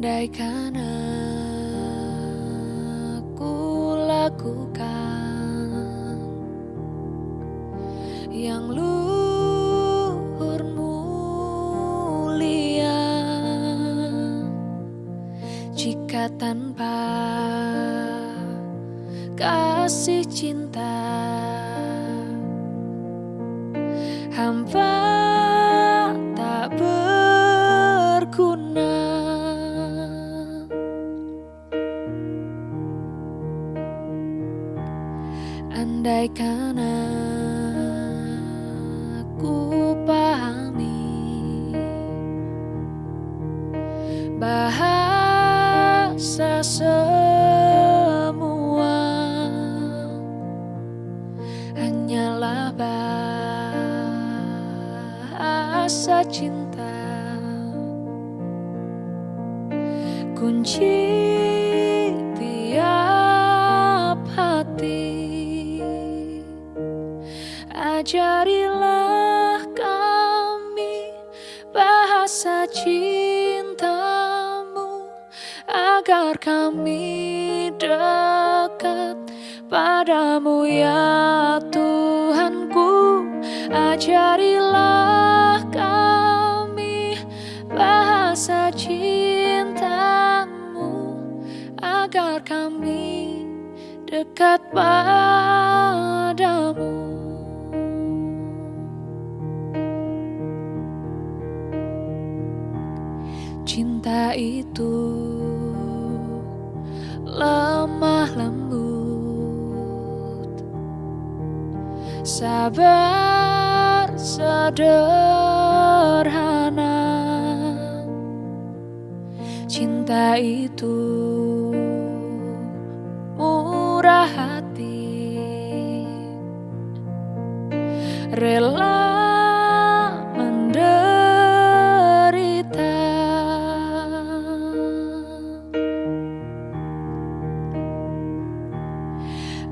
Andaikan aku lakukan yang luhur mulia jika tanpa kasih cinta hamba andaikan aku pahami bahasa semua hanyalah bahasa cinta. Kunci ajarilah kami bahasa cintamu agar kami dekat padamu ya Tuhanku ajarilah kami bahasa cintamu agar kami dekat padamu itu. Lemah lembut. Sabar sederhana. Cinta itu murah hati. Rela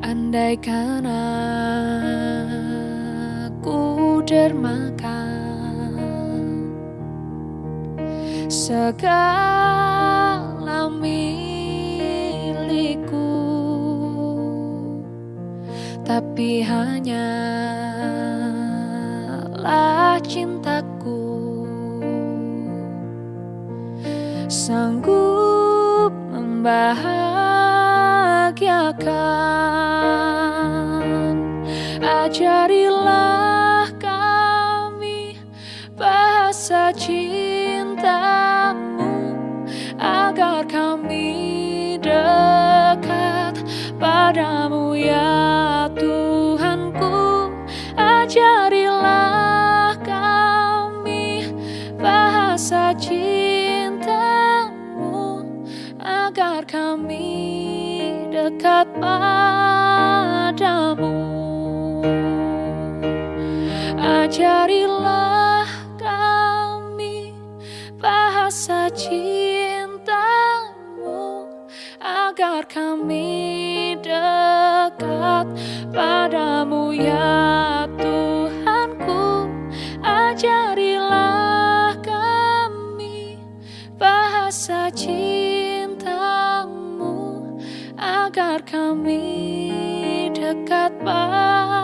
andaikan aku dermakan segala milikku. Tapi hanyalah cintaku. Sanggup membahagiakan ajarilah kami bahasa cintamu agar kami dekat padamu ya Tuhanku. Ajarilah padamu ajarilah kami bahasa cintamu agar kami dekat padamu. Ya Tuhanku ajarilah kami bahasa cintamu agar kami dekat padamu.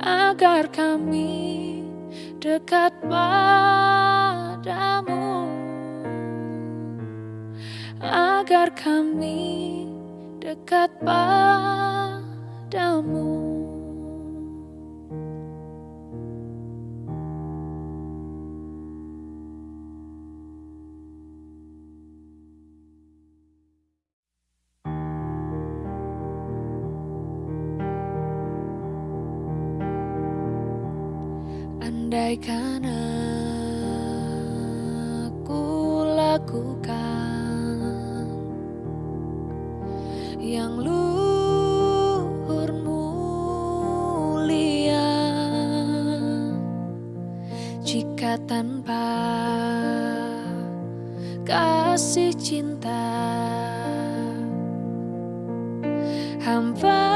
Agar kami dekat padamu. Agar kami dekat padamu Andaikan aku lakukan yang luhur mulia. Jika tanpa kasih cinta hamba